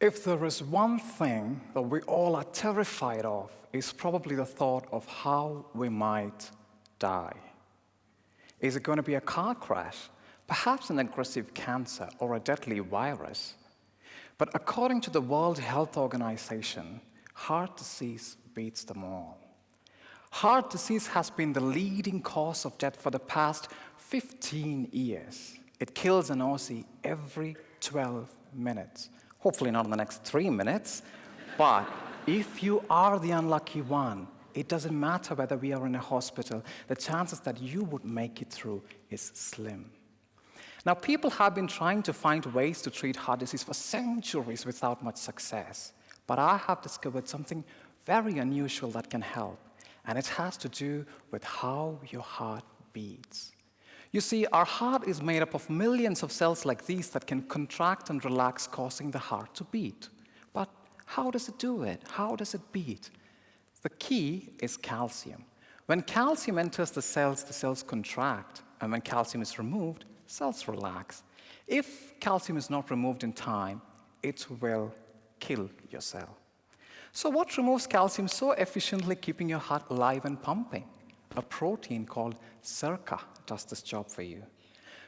If there is one thing that we all are terrified of, it's probably the thought of how we might die. Is it going to be a car crash, perhaps an aggressive cancer, or a deadly virus? But according to the World Health Organization, heart disease beats them all. Heart disease has been the leading cause of death for the past 15 years. It kills an Aussie every 12 minutes. Hopefully not in the next three minutes, but if you are the unlucky one, it doesn't matter whether we are in a hospital, the chances that you would make it through is slim. Now, people have been trying to find ways to treat heart disease for centuries without much success. But I have discovered something very unusual that can help, and it has to do with how your heart beats. You see, our heart is made up of millions of cells like these that can contract and relax, causing the heart to beat. But how does it do it? How does it beat? The key is calcium. When calcium enters the cells, the cells contract, and when calcium is removed, cells relax. If calcium is not removed in time, it will kill your cell. So what removes calcium so efficiently keeping your heart alive and pumping? A protein called SERCA does this job for you.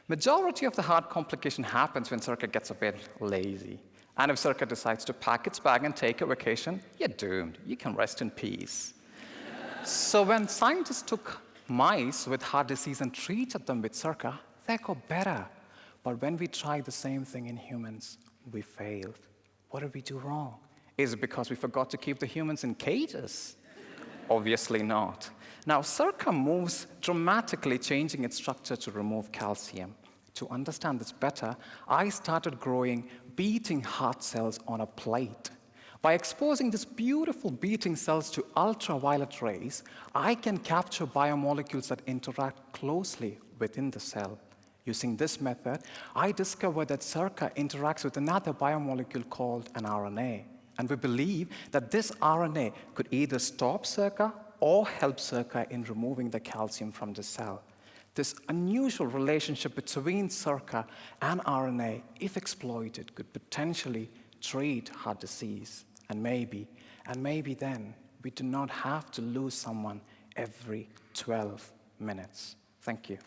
Majority of the heart complication happens when SERCA gets a bit lazy. And if SERCA decides to pack its bag and take a vacation, you're doomed. You can rest in peace. so when scientists took mice with heart disease and treated them with SERCA, they got better. But when we tried the same thing in humans, we failed. What did we do wrong? Is it because we forgot to keep the humans in cages? Obviously not. Now, SERCA moves dramatically changing its structure to remove calcium. To understand this better, I started growing beating heart cells on a plate. By exposing these beautiful beating cells to ultraviolet rays, I can capture biomolecules that interact closely within the cell. Using this method, I discovered that SERCA interacts with another biomolecule called an RNA. And we believe that this RNA could either stop SERCA or help SERCA in removing the calcium from the cell. This unusual relationship between SERCA and RNA, if exploited, could potentially treat heart disease. And maybe, and maybe then, we do not have to lose someone every 12 minutes. Thank you.